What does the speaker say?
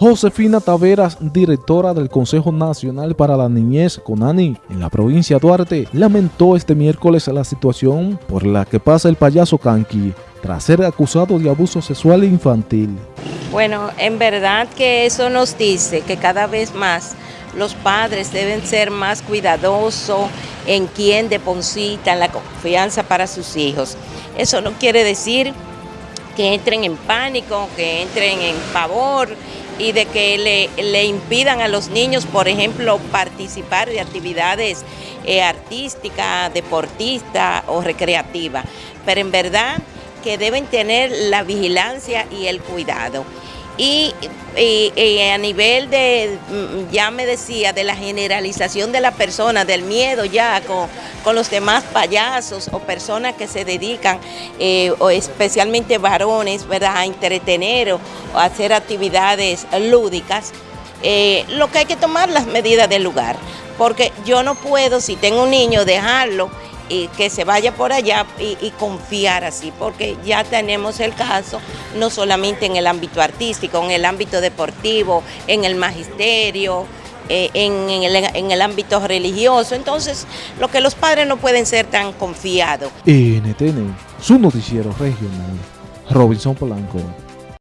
Josefina Taveras, directora del Consejo Nacional para la Niñez CONANI en la provincia de Duarte, lamentó este miércoles la situación por la que pasa el payaso Kanki tras ser acusado de abuso sexual infantil. Bueno, en verdad que eso nos dice que cada vez más los padres deben ser más cuidadosos en quién depositan la confianza para sus hijos. Eso no quiere decir que entren en pánico, que entren en pavor y de que le, impidan a los niños, por ejemplo, participar de actividades eh, artísticas, deportistas o recreativas. Pero en verdad que deben tener la vigilancia y el cuidado. Y, a nivel de, mm, ya me decía, de la generalización de la persona, del miedo ya con, con los demás payasos o personas que se dedican, eh, o especialmente varones, ¿verdad? a entretener o, a hacer actividades lúdicas, eh, lo que hay que tomar las medidas del lugar, porque yo no puedo, si tengo un niño, dejarlo y que se vaya por allá y, confiar así, porque ya tenemos el caso no solamente en el ámbito artístico, en el ámbito deportivo, en el magisterio, eh, en, el, en, el, ámbito religioso. Entonces, lo que los padres no pueden ser tan confiados. NTN, su noticiero regional, Robinson Polanco.